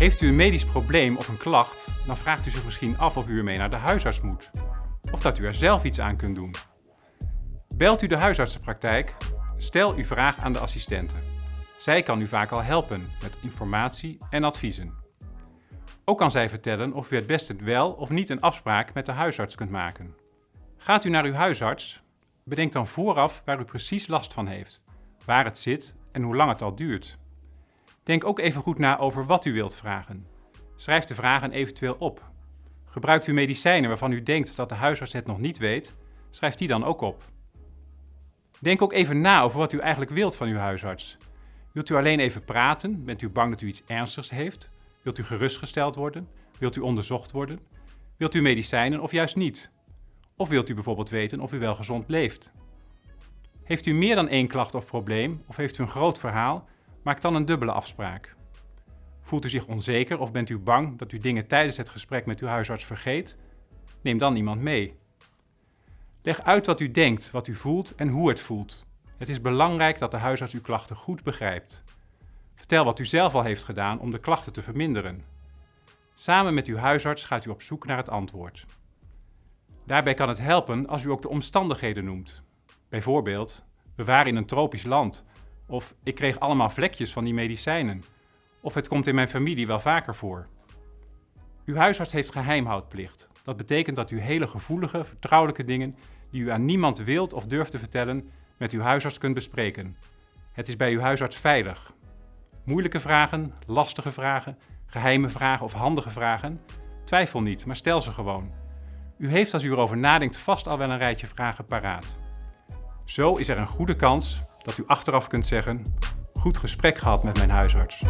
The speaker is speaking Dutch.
Heeft u een medisch probleem of een klacht, dan vraagt u zich misschien af of u ermee naar de huisarts moet. Of dat u er zelf iets aan kunt doen. Belt u de huisartsenpraktijk, stel uw vraag aan de assistente. Zij kan u vaak al helpen met informatie en adviezen. Ook kan zij vertellen of u het beste wel of niet een afspraak met de huisarts kunt maken. Gaat u naar uw huisarts, bedenk dan vooraf waar u precies last van heeft, waar het zit en hoe lang het al duurt. Denk ook even goed na over wat u wilt vragen. Schrijf de vragen eventueel op. Gebruikt u medicijnen waarvan u denkt dat de huisarts het nog niet weet, schrijf die dan ook op. Denk ook even na over wat u eigenlijk wilt van uw huisarts. Wilt u alleen even praten? Bent u bang dat u iets ernstigs heeft? Wilt u gerustgesteld worden? Wilt u onderzocht worden? Wilt u medicijnen of juist niet? Of wilt u bijvoorbeeld weten of u wel gezond leeft? Heeft u meer dan één klacht of probleem of heeft u een groot verhaal? Maak dan een dubbele afspraak. Voelt u zich onzeker of bent u bang dat u dingen tijdens het gesprek met uw huisarts vergeet? Neem dan iemand mee. Leg uit wat u denkt, wat u voelt en hoe het voelt. Het is belangrijk dat de huisarts uw klachten goed begrijpt. Vertel wat u zelf al heeft gedaan om de klachten te verminderen. Samen met uw huisarts gaat u op zoek naar het antwoord. Daarbij kan het helpen als u ook de omstandigheden noemt. Bijvoorbeeld, we waren in een tropisch land. Of ik kreeg allemaal vlekjes van die medicijnen. Of het komt in mijn familie wel vaker voor. Uw huisarts heeft geheimhoudplicht. Dat betekent dat u hele gevoelige, vertrouwelijke dingen die u aan niemand wilt of durft te vertellen, met uw huisarts kunt bespreken. Het is bij uw huisarts veilig. Moeilijke vragen, lastige vragen, geheime vragen of handige vragen? Twijfel niet, maar stel ze gewoon. U heeft als u erover nadenkt vast al wel een rijtje vragen paraat. Zo is er een goede kans dat u achteraf kunt zeggen, goed gesprek gehad met mijn huisarts.